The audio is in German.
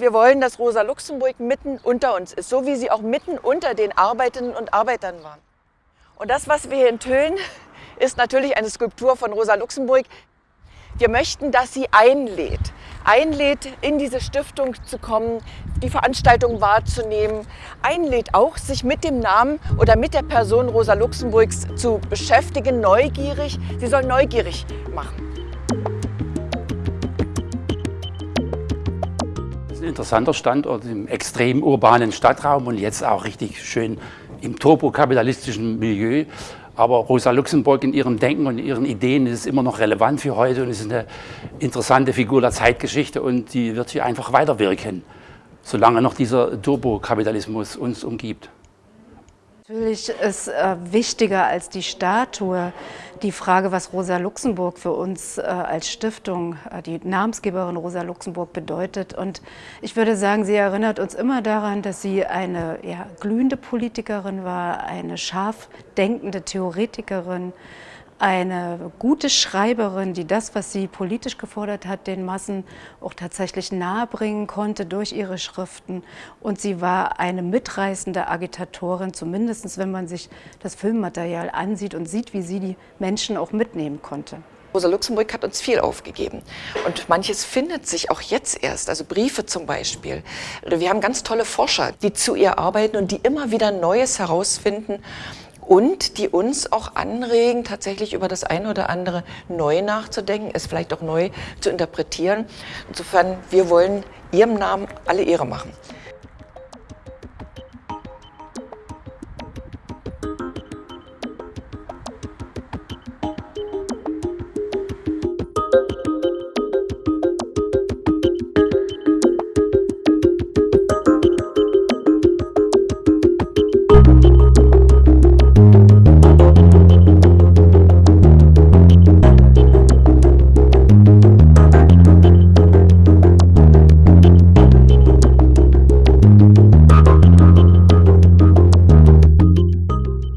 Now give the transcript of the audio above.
wir wollen, dass Rosa Luxemburg mitten unter uns ist, so wie sie auch mitten unter den Arbeitenden und Arbeitern war. Und das, was wir hier enthüllen, ist natürlich eine Skulptur von Rosa Luxemburg. Wir möchten, dass sie einlädt, einlädt, in diese Stiftung zu kommen, die Veranstaltung wahrzunehmen, einlädt auch, sich mit dem Namen oder mit der Person Rosa Luxemburgs zu beschäftigen, neugierig. Sie soll neugierig machen. Interessanter Standort im extrem urbanen Stadtraum und jetzt auch richtig schön im turbokapitalistischen Milieu. Aber Rosa Luxemburg in ihrem Denken und ihren Ideen ist immer noch relevant für heute und ist eine interessante Figur der Zeitgeschichte und die wird hier einfach weiterwirken, solange noch dieser Turbokapitalismus uns umgibt. Natürlich ist äh, wichtiger als die Statue die Frage, was Rosa Luxemburg für uns äh, als Stiftung, äh, die Namensgeberin Rosa Luxemburg bedeutet. Und ich würde sagen, sie erinnert uns immer daran, dass sie eine ja, glühende Politikerin war, eine scharf denkende Theoretikerin, eine gute Schreiberin, die das, was sie politisch gefordert hat, den Massen auch tatsächlich nahebringen konnte durch ihre Schriften. Und sie war eine mitreißende Agitatorin, zumindest wenn man sich das Filmmaterial ansieht und sieht, wie sie die Menschen auch mitnehmen konnte. Rosa Luxemburg hat uns viel aufgegeben. Und manches findet sich auch jetzt erst, also Briefe zum Beispiel. Wir haben ganz tolle Forscher, die zu ihr arbeiten und die immer wieder Neues herausfinden und die uns auch anregen, tatsächlich über das ein oder andere neu nachzudenken, es vielleicht auch neu zu interpretieren. Insofern, wir wollen Ihrem Namen alle Ehre machen.